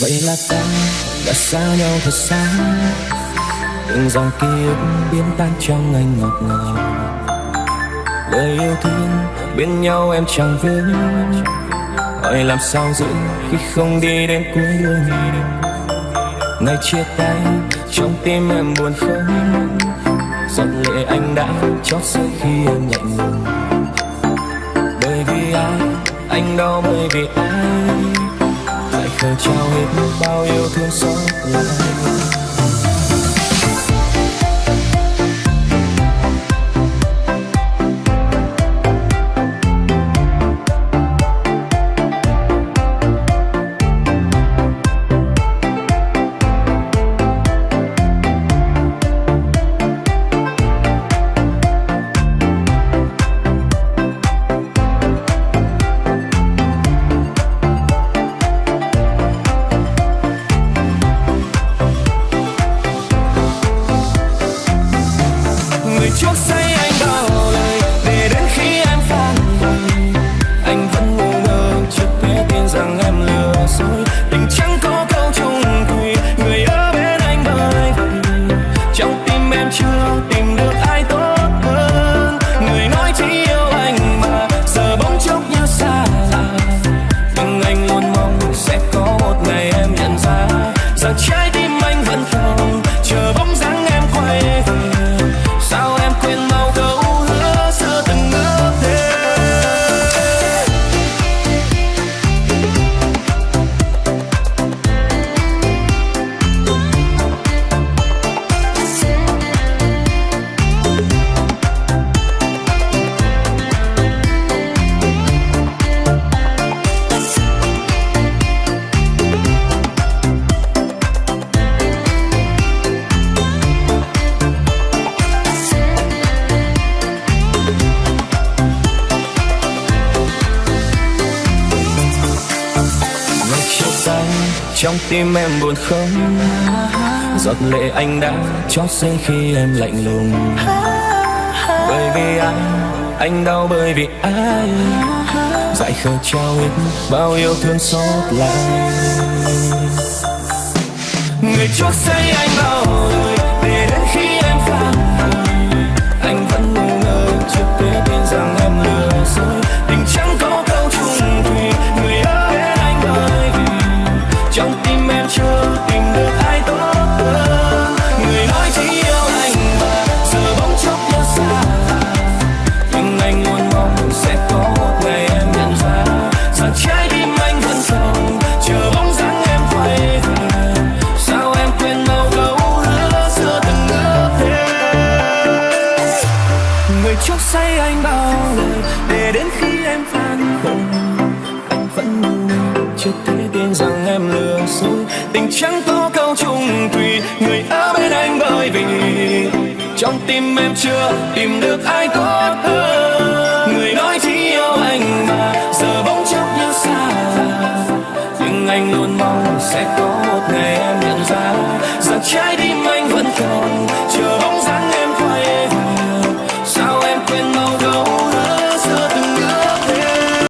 vậy là ta đã xa nhau thật xa. Từng dòng ký ức biến tan trong anh ngọt ngào. Lời yêu thương bên nhau em chẳng vướng hỏi làm sao giữ khi không đi đến cuối đường? Ngày chia tay, trong tim em buồn không? Giọt lệ anh đã chót rơi khi em lạnh lùng. Bởi vì ai, anh đau bởi vì ai? Lời trao hết bao yêu thương xót lại. So try trong tim em buồn không? Giọt lệ anh đã chót rơi khi em lạnh lùng. Bởi vì anh anh đau bởi vì ai? Dại khờ trao hết bao yêu thương xót lại. Người chót say anh bao đời để đến khi người trước say anh bao lời để đến khi em phản hồi anh vẫn ngu chưa thể tin rằng em lừa dối. Tình chẳng tố câu chung thủy người ở bên anh bởi vì trong tim em chưa tìm được ai tốt hơn. Người nói chỉ yêu anh mà giờ bỗng chốc như xa. Nhưng anh luôn mong sẽ có một ngày em nhận ra rằng trái tim